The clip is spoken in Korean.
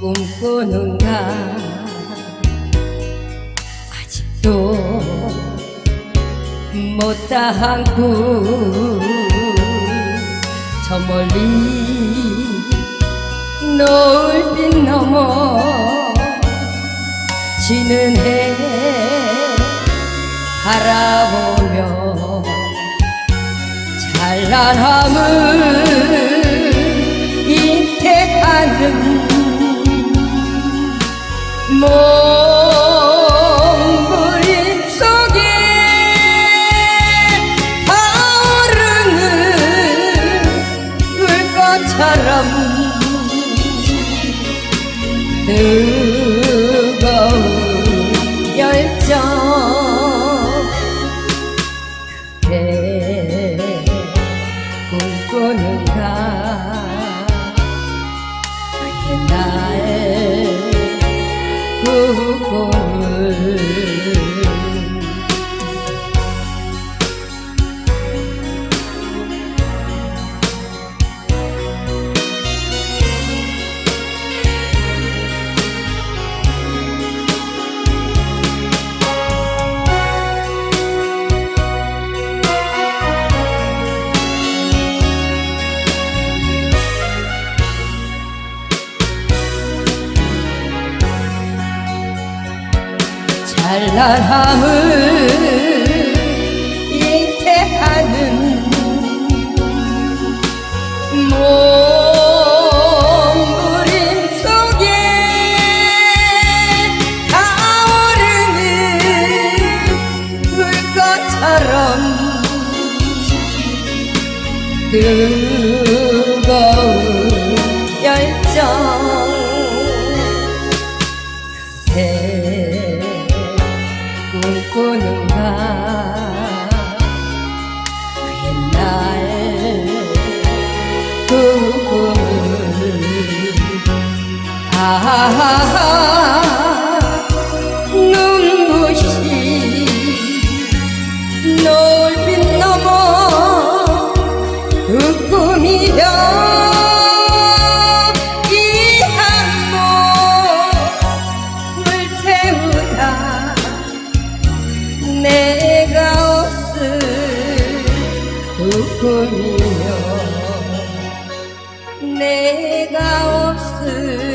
꿈꾸는가? 아직도 못다한 꿈저 멀리 노을빛 넘어 지는 해 바라보며 찬란함을 몸부림 속에 타오르는 불꽃처럼 뜨거운 열정 찬란함을 잉태하는 몸부림 속에 타오르는 불꽃처럼 뜨거운 꿈꾸는가 옛날 그 꿈을 아하하 그 꿈이여 내가 없을